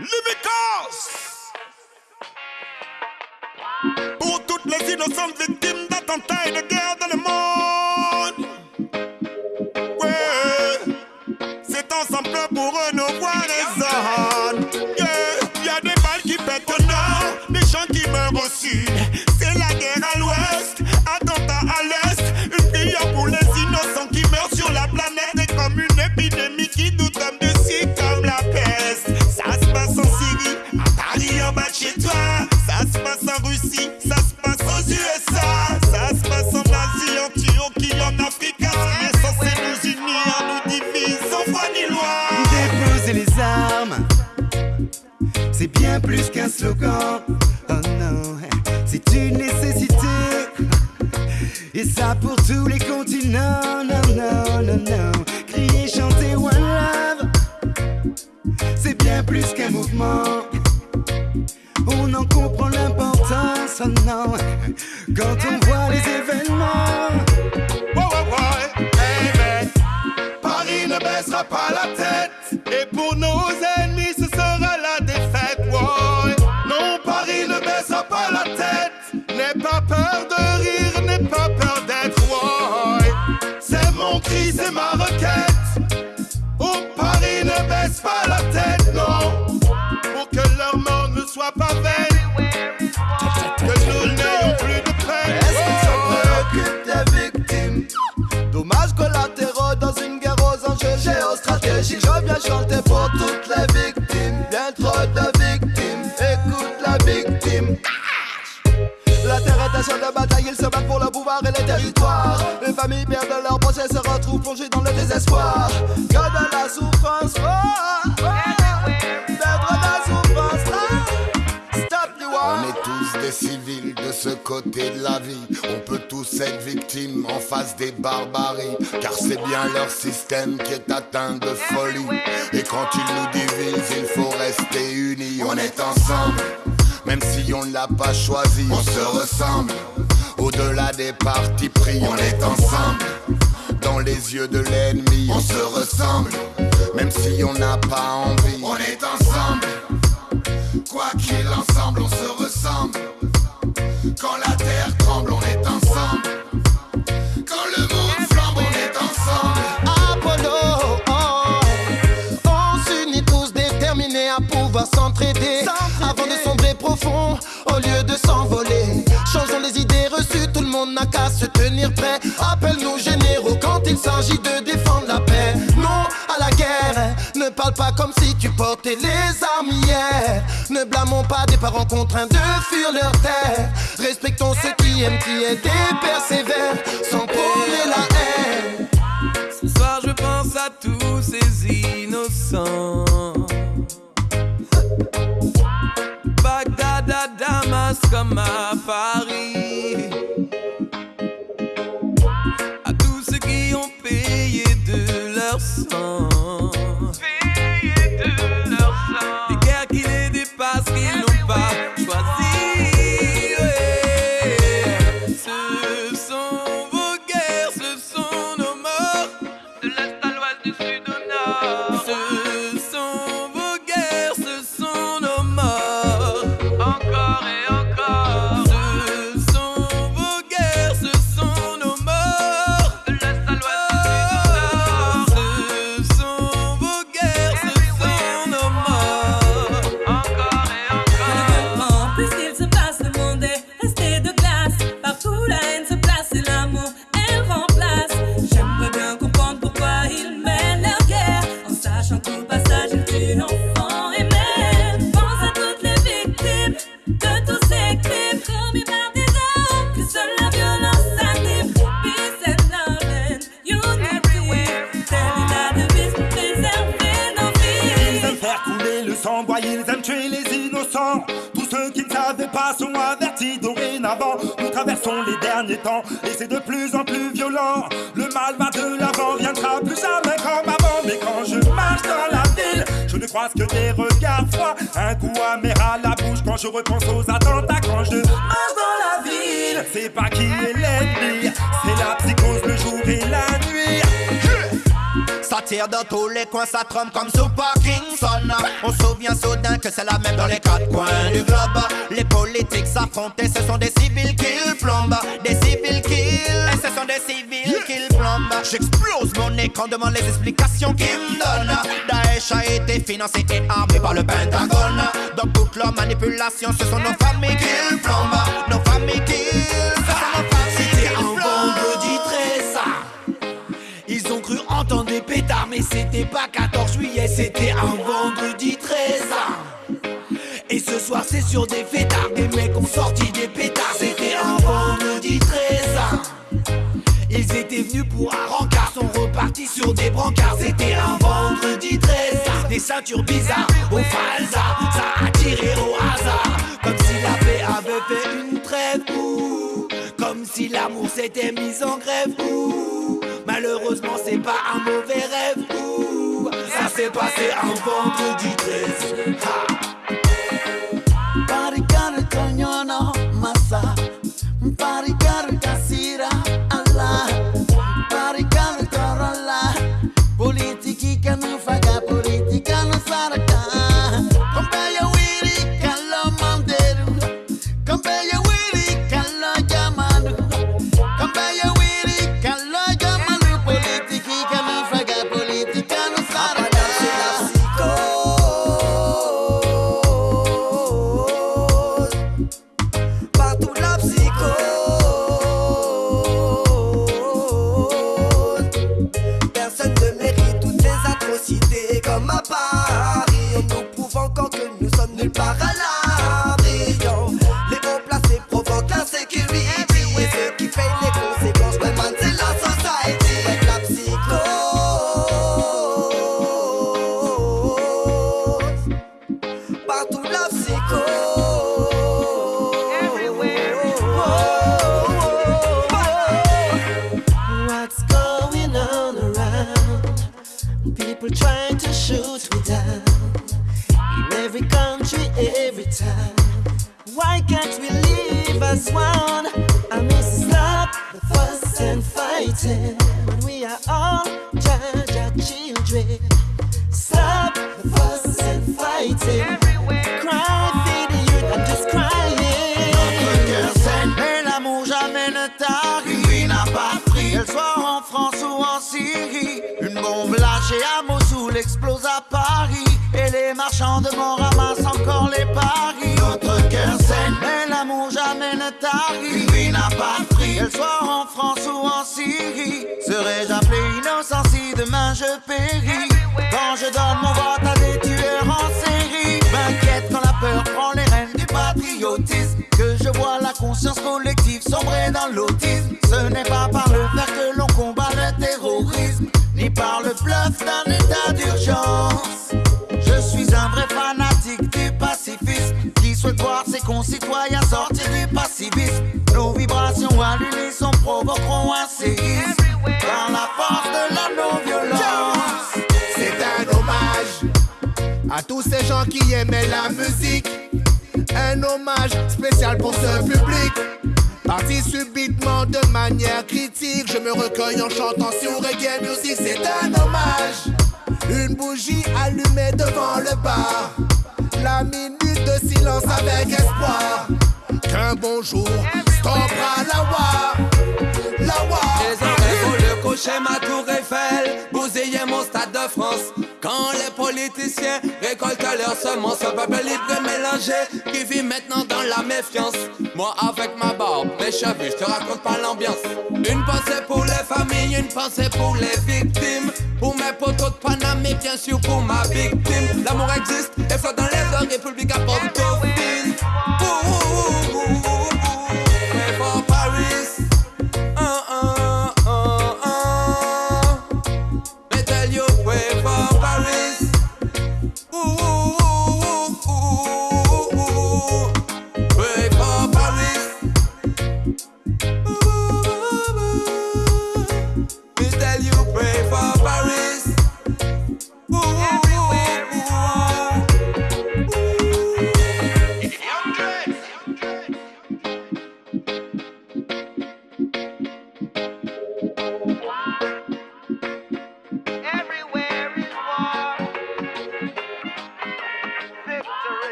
Livicos Pour toutes les innocentes victimes d'attentats et de guerre dans le monde. Ouais. C'est ensemble pour renouveler les zones Yeah. Y'a des balles qui pètent Oh non, c'est une nécessité. Et ça pour tous les continents. Non, non, non, non. Crier, chanter One Love, c'est bien plus qu'un mouvement. On en comprend l'importance, oh non, quand on voit les événements. Hey, man. Paris ne baissera pas la tête. Et pour nos dans le désespoir. La souffrance, oh, oh, you On est tous des civils de ce côté de la vie. On peut tous être victimes en face des barbaries. Car c'est bien leur système qui est atteint de folie. Et quand ils nous divisent, il faut rester unis. On est ensemble, même si on ne l'a pas choisi. On se ressemble, au-delà des partis pris. On est ensemble, les yeux de l'ennemi. On se ressemble, même si on n'a pas envie. On est ensemble. Quoi qu'il ensemble, on se ressemble. Quand la terre tremble, on est ensemble. Quand le monde flambe, on est ensemble. Apollo, oh. on s'unit tous déterminés à pouvoir s'entraider avant de sombrer profond au lieu de s'envoler. Changeons les idées reçues, tout le monde n'a qu'à se tenir prêt. S'agit de défendre la paix. Non à la guerre, ne parle pas comme si tu portais les armes hier. Ne blâmons pas des parents contraints de fuir leur terre. Respectons ceux qui aiment, qui aident et persévèrent sans prôner la haine. Ce soir je pense à tous ces innocents Bagdad Damas comme à Paris et c'est de plus en plus violent. Le mal va de l'avant, viendra plus croise que des regards froids. Un goût amer à la bouche quand je repense aux attentats. Quand je marche dans la ville, c'est pas qui est l'ennemi, c'est la psychose le jour et la nuit. Ça tire dans tous les coins, ça trompe comme sous Parkinson. On se souvient soudain que c'est la même dans les quatre coins du globe. Les politiques s'affrontent ce sont des civils qu'ils plombent. Des civils qu'ils. J'explose mon écran devant les explications qu'ils me donnent. Daesh a été financé et armé par le Pentagone. Dans toute leur manipulation, ce sont nos familles qu'ils plombent. Nos familles familles C'était un vendredi 13 Ils ont cru entendre des pétards Mais c'était pas 14 juillet C'était un vendredi 13 Et ce soir c'est sur des fêtards Des mecs ont sorti un vendredi 13 Des ceintures bizarres au falsa. Ça a tiré au hasard. Comme si la paix avait fait une trêve. Ouh. Comme si l'amour s'était mis en grève. Ouh. Malheureusement c'est pas un mauvais rêve. Ouh. Ça s'est passé un vendredi 13 going on around? People trying to shoot me down in every country, every time. Why can't we live as one? I miss stop the fuss and fighting when we are all our children. Stop the fuss and fighting. Syrie. Une bombe lâchée à Mossoul explose à Paris. Et les marchands de Mont ramassent encore les paris. Notre cœur saigne. Mais l'amour jamais ne tarit. Lui n'a pas pris. Qu'elle soit en France ou en Syrie. Serais-je appelé innocent si demain je péris? Quand je donne mon vote à des tueurs en série. M'inquiète quand la peur prend les rênes du patriotisme. Que je vois la conscience collective sombrer dans l'autisme. Ce n'est pas par le fer que d'un état d'urgence. Je suis un vrai fanatique du pacifisme qui souhaite voir ses concitoyens sortir du passivisme. Nos vibrations à l'unisson provoqueront un séisme par la force de la non-violence. C'est un hommage à tous ces gens qui aimaient la musique. Un hommage spécial pour ce public. Parti subitement de manière critique, je me recueille en chantant sur reggae music. C'est un hommage. Une bougie allumée devant le bar. La minute de silence avec espoir. Qu'un bonjour stoppera la war. La. Les oreilles pour le coucher ma tour Eiffel Bousiller mon stade de France politiciens récoltent leurs semences Un peuple libre et mélangé Qui vit maintenant dans la méfiance. Moi avec ma barbe, mes cheveux Je te raconte pas l'ambiance. Une pensée pour les familles Une pensée pour les victimes. Pour mes potos de Paname bien sûr pour ma victime. L'amour existe et flotte dans les heures République à Port-au-Prince